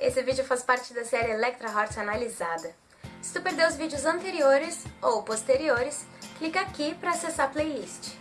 Esse vídeo faz parte da série Electra Heart Analisada. Se tu perdeu os vídeos anteriores ou posteriores, clica aqui para acessar a playlist.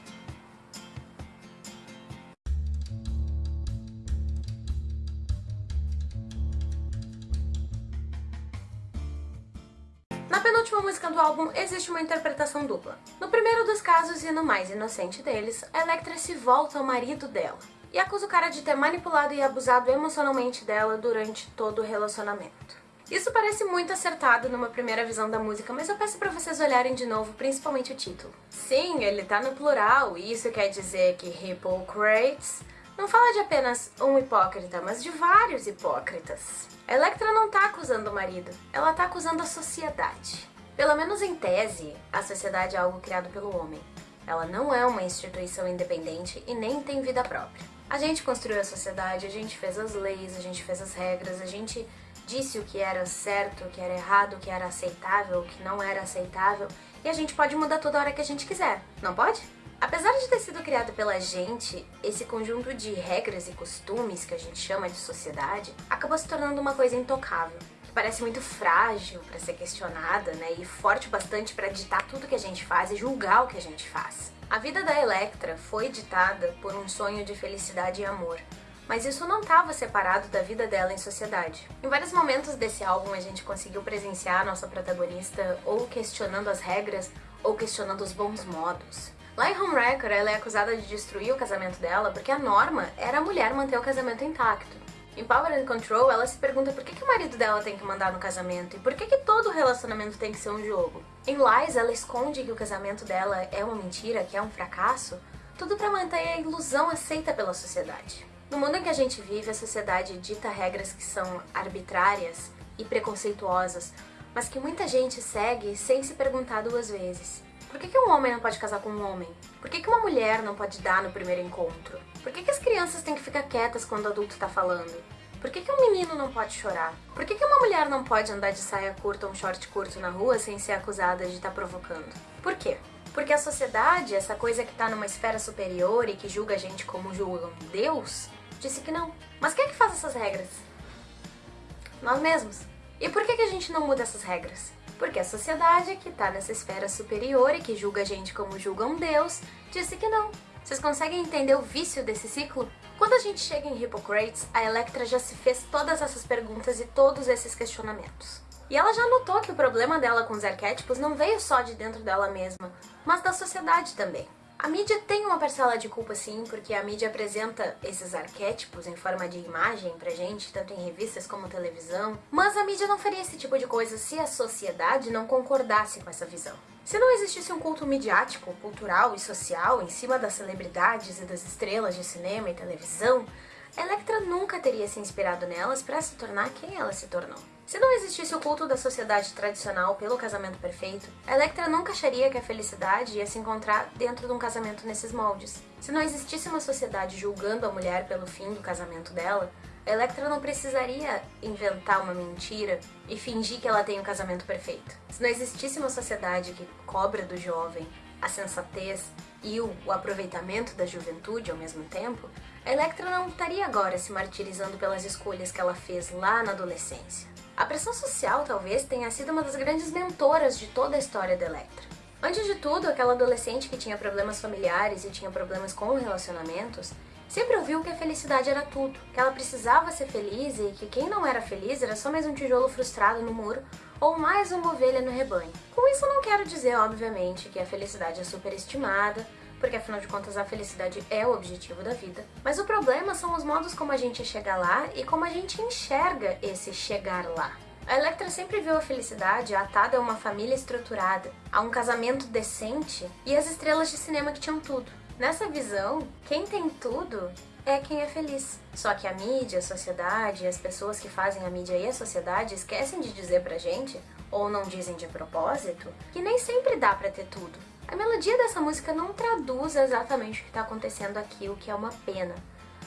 Na penúltima música do álbum existe uma interpretação dupla. No primeiro dos casos e no mais inocente deles, a Electra se volta ao marido dela e acusa o cara de ter manipulado e abusado emocionalmente dela durante todo o relacionamento. Isso parece muito acertado numa primeira visão da música, mas eu peço pra vocês olharem de novo, principalmente o título. Sim, ele tá no plural, e isso quer dizer que Hippocrates não fala de apenas um hipócrita, mas de vários hipócritas. A Electra não tá acusando o marido, ela tá acusando a sociedade. Pelo menos em tese, a sociedade é algo criado pelo homem. Ela não é uma instituição independente e nem tem vida própria. A gente construiu a sociedade, a gente fez as leis, a gente fez as regras, a gente disse o que era certo, o que era errado, o que era aceitável, o que não era aceitável, e a gente pode mudar toda hora que a gente quiser, não pode? Apesar de ter sido criado pela gente, esse conjunto de regras e costumes que a gente chama de sociedade acabou se tornando uma coisa intocável, que parece muito frágil para ser questionada, né, e forte bastante para ditar tudo que a gente faz e julgar o que a gente faz. A vida da Electra foi ditada por um sonho de felicidade e amor, mas isso não estava separado da vida dela em sociedade. Em vários momentos desse álbum a gente conseguiu presenciar a nossa protagonista ou questionando as regras ou questionando os bons modos. Lá em Homewrecker, ela é acusada de destruir o casamento dela porque a norma era a mulher manter o casamento intacto. Em Power and Control, ela se pergunta por que, que o marido dela tem que mandar no casamento e por que, que todo relacionamento tem que ser um jogo. Em Lies, ela esconde que o casamento dela é uma mentira, que é um fracasso, tudo para manter a ilusão aceita pela sociedade. No mundo em que a gente vive, a sociedade dita regras que são arbitrárias e preconceituosas, mas que muita gente segue sem se perguntar duas vezes. Por que, que um homem não pode casar com um homem? Por que, que uma mulher não pode dar no primeiro encontro? Por que, que as crianças têm que ficar quietas quando o adulto tá falando? Por que, que um menino não pode chorar? Por que, que uma mulher não pode andar de saia curta ou um short curto na rua sem ser acusada de estar tá provocando? Por quê? Porque a sociedade, essa coisa que tá numa esfera superior e que julga a gente como julgam Deus, disse que não. Mas quem é que faz essas regras? Nós mesmos. E por que, que a gente não muda essas regras? Porque a sociedade, que está nessa esfera superior e que julga a gente como julga um deus, disse que não. Vocês conseguem entender o vício desse ciclo? Quando a gente chega em Hippocrates, a Electra já se fez todas essas perguntas e todos esses questionamentos. E ela já notou que o problema dela com os arquétipos não veio só de dentro dela mesma, mas da sociedade também. A mídia tem uma parcela de culpa sim, porque a mídia apresenta esses arquétipos em forma de imagem pra gente, tanto em revistas como televisão, mas a mídia não faria esse tipo de coisa se a sociedade não concordasse com essa visão. Se não existisse um culto midiático, cultural e social em cima das celebridades e das estrelas de cinema e televisão, Electra nunca teria se inspirado nelas para se tornar quem ela se tornou. Se não existisse o culto da sociedade tradicional pelo casamento perfeito, Electra nunca acharia que a felicidade ia se encontrar dentro de um casamento nesses moldes. Se não existisse uma sociedade julgando a mulher pelo fim do casamento dela, Electra não precisaria inventar uma mentira e fingir que ela tem um casamento perfeito. Se não existisse uma sociedade que cobra do jovem a sensatez e o aproveitamento da juventude ao mesmo tempo, a Electra não estaria agora se martirizando pelas escolhas que ela fez lá na adolescência. A pressão social talvez tenha sido uma das grandes mentoras de toda a história da Electra. Antes de tudo, aquela adolescente que tinha problemas familiares e tinha problemas com relacionamentos, sempre ouviu que a felicidade era tudo, que ela precisava ser feliz e que quem não era feliz era só mais um tijolo frustrado no muro ou mais uma ovelha no rebanho. Com isso não quero dizer, obviamente, que a felicidade é superestimada, porque afinal de contas a felicidade é o objetivo da vida. Mas o problema são os modos como a gente chega lá e como a gente enxerga esse chegar lá. A Electra sempre viu a felicidade atada a uma família estruturada, a um casamento decente e as estrelas de cinema que tinham tudo. Nessa visão, quem tem tudo é quem é feliz. Só que a mídia, a sociedade, as pessoas que fazem a mídia e a sociedade esquecem de dizer pra gente, ou não dizem de propósito, que nem sempre dá pra ter tudo. A melodia dessa música não traduz exatamente o que está acontecendo aqui, o que é uma pena.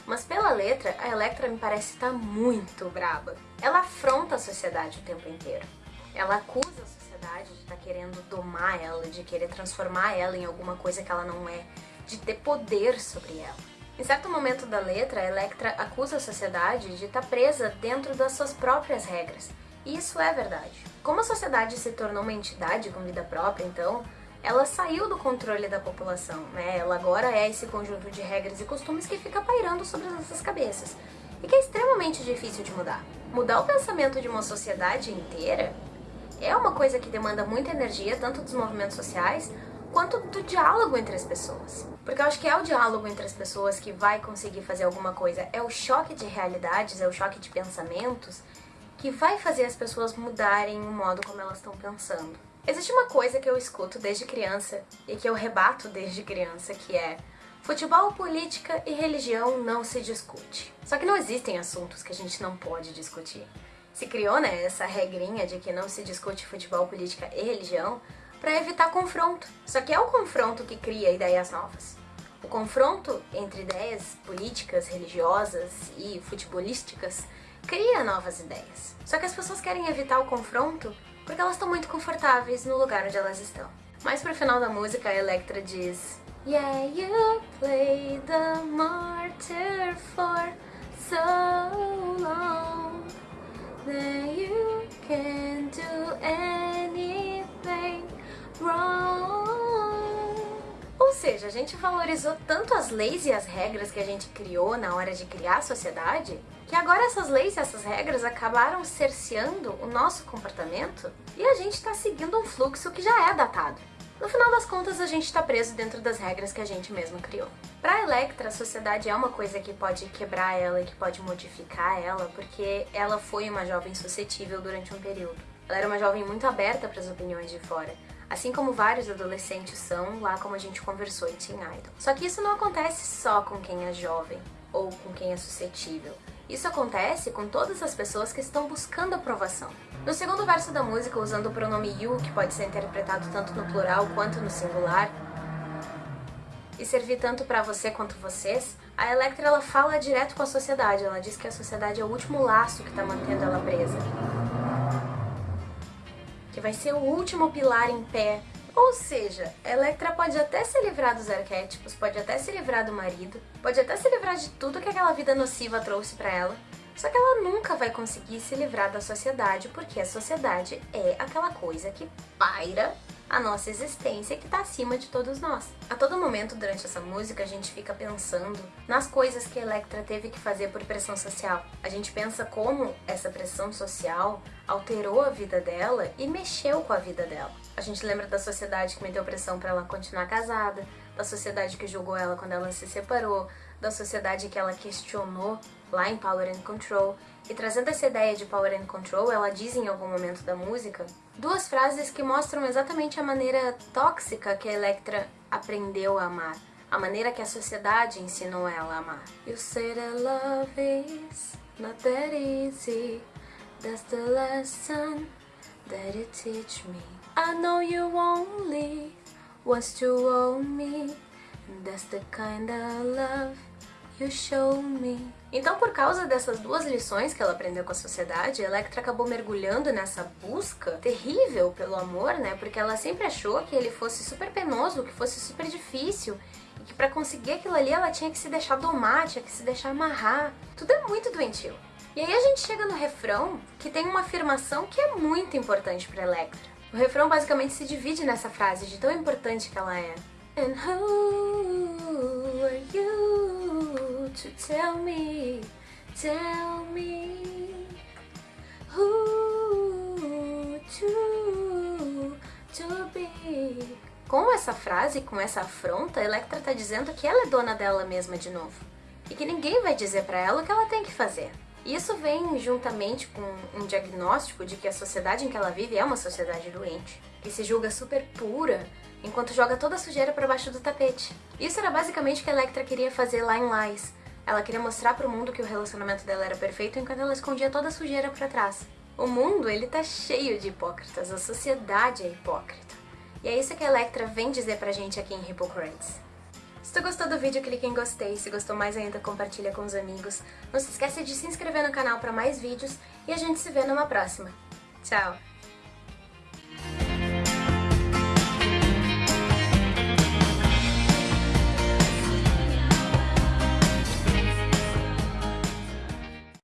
Mas pela letra, a Electra me parece estar tá muito braba. Ela afronta a sociedade o tempo inteiro. Ela acusa a sociedade de estar tá querendo domar ela, de querer transformar ela em alguma coisa que ela não é, de ter poder sobre ela. Em certo momento da letra, Electra acusa a sociedade de estar tá presa dentro das suas próprias regras. E isso é verdade. Como a sociedade se tornou uma entidade com vida própria, então, ela saiu do controle da população, né? Ela agora é esse conjunto de regras e costumes que fica pairando sobre as nossas cabeças e que é extremamente difícil de mudar. Mudar o pensamento de uma sociedade inteira é uma coisa que demanda muita energia, tanto dos movimentos sociais quanto do diálogo entre as pessoas. Porque eu acho que é o diálogo entre as pessoas que vai conseguir fazer alguma coisa. É o choque de realidades, é o choque de pensamentos que vai fazer as pessoas mudarem o modo como elas estão pensando. Existe uma coisa que eu escuto desde criança e que eu rebato desde criança, que é Futebol, política e religião não se discute. Só que não existem assuntos que a gente não pode discutir. Se criou, né, essa regrinha de que não se discute futebol, política e religião para evitar confronto. Só que é o confronto que cria ideias novas. O confronto entre ideias políticas, religiosas e futebolísticas cria novas ideias. Só que as pessoas querem evitar o confronto porque elas estão muito confortáveis no lugar onde elas estão. Mais pro final da música, a Electra diz Yeah, you played the martyr for so long gente valorizou tanto as leis e as regras que a gente criou na hora de criar a sociedade que agora essas leis e essas regras acabaram cerceando o nosso comportamento e a gente está seguindo um fluxo que já é datado. No final das contas, a gente está preso dentro das regras que a gente mesmo criou. Para Electra, a sociedade é uma coisa que pode quebrar ela e que pode modificar ela, porque ela foi uma jovem suscetível durante um período. Ela era uma jovem muito aberta para as opiniões de fora, assim como vários adolescentes são, lá como a gente conversou em Teen Idol. Só que isso não acontece só com quem é jovem ou com quem é suscetível. Isso acontece com todas as pessoas que estão buscando aprovação. No segundo verso da música, usando o pronome you, que pode ser interpretado tanto no plural quanto no singular, e servir tanto para você quanto vocês, a Electra ela fala direto com a sociedade. Ela diz que a sociedade é o último laço que está mantendo ela presa. Que vai ser o último pilar em pé. Ou seja, Electra pode até se livrar dos arquétipos, pode até se livrar do marido, pode até se livrar de tudo que aquela vida nociva trouxe para ela, só que ela nunca vai conseguir se livrar da sociedade, porque a sociedade é aquela coisa que paira a nossa existência que está acima de todos nós. A todo momento durante essa música a gente fica pensando nas coisas que Electra teve que fazer por pressão social. A gente pensa como essa pressão social alterou a vida dela e mexeu com a vida dela. A gente lembra da sociedade que meteu pressão para ela continuar casada, da sociedade que julgou ela quando ela se separou, da sociedade que ela questionou lá em Power and Control. E trazendo essa ideia de Power and Control, ela diz em algum momento da música duas frases que mostram exatamente a maneira tóxica que a Electra aprendeu a amar. A maneira que a sociedade ensinou ela a amar. You say that love is not that easy That's the lesson that you teach me I know you only wants to own me That's the kind of love you show me Então, por causa dessas duas lições que ela aprendeu com a sociedade, Electra acabou mergulhando nessa busca terrível pelo amor, né? Porque ela sempre achou que ele fosse super penoso, que fosse super difícil, e que para conseguir aquilo ali ela tinha que se deixar domar, tinha que se deixar amarrar. Tudo é muito doentio. E aí a gente chega no refrão, que tem uma afirmação que é muito importante para Electra. O refrão basicamente se divide nessa frase de tão importante que ela é. And who are you to tell me, tell me who to, to be? Com essa frase, com essa afronta, Electra tá dizendo que ela é dona dela mesma de novo. E que ninguém vai dizer para ela o que ela tem que fazer. Isso vem juntamente com um diagnóstico de que a sociedade em que ela vive é uma sociedade doente, que se julga super pura, enquanto joga toda a sujeira para baixo do tapete. Isso era basicamente o que a Electra queria fazer lá em Lies. Ela queria mostrar para o mundo que o relacionamento dela era perfeito enquanto ela escondia toda a sujeira para trás. O mundo, ele tá cheio de hipócritas, a sociedade é hipócrita. E é isso que a Electra vem dizer pra gente aqui em Hypocrites. Se tu gostou do vídeo, clique em gostei. Se gostou mais ainda, compartilha com os amigos. Não se esqueça de se inscrever no canal para mais vídeos e a gente se vê numa próxima. Tchau!